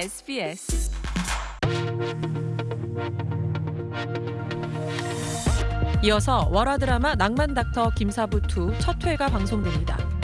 SBS. 이어서 월화 드라마 낭만 닥터 김사부 2 첫 회가 방송됩니다.